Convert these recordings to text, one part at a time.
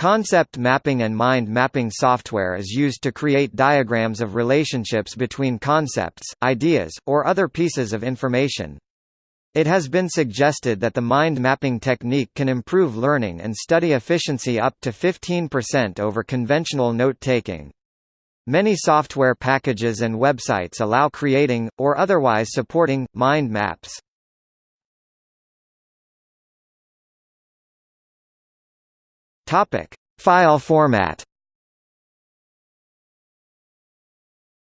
Concept mapping and mind mapping software is used to create diagrams of relationships between concepts, ideas, or other pieces of information. It has been suggested that the mind mapping technique can improve learning and study efficiency up to 15% over conventional note-taking. Many software packages and websites allow creating, or otherwise supporting, mind maps. Topic: File format.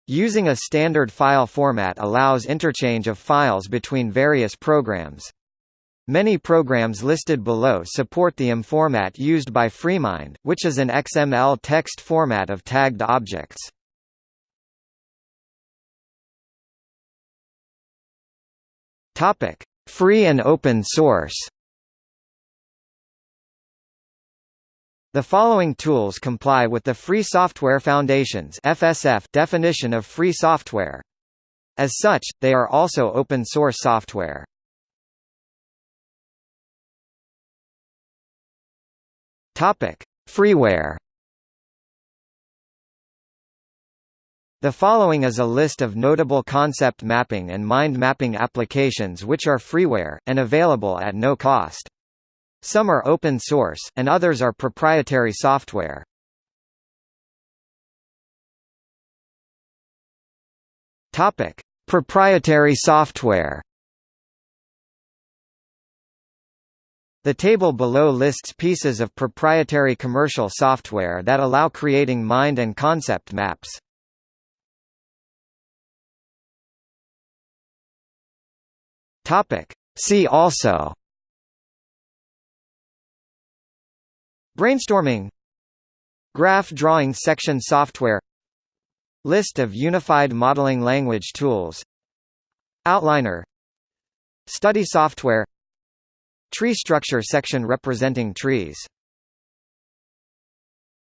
Using a standard file format allows interchange of files between various programs. Many programs listed below support the IM format used by FreeMind, which is an XML text format of tagged objects. Topic: Free and open source. The following tools comply with the Free Software Foundation's FSF definition of free software. As such, they are also open source software. Topic: Freeware. The following is a list of notable concept mapping and mind mapping applications which are freeware, and available at no cost. Some are open source, and others are proprietary software. Topic: Proprietary software. The table below lists pieces of proprietary commercial software that allow creating mind and concept maps. Topic: See also Brainstorming. Graph drawing section software. List of unified modeling language tools. Outliner. Study software. Tree structure section representing trees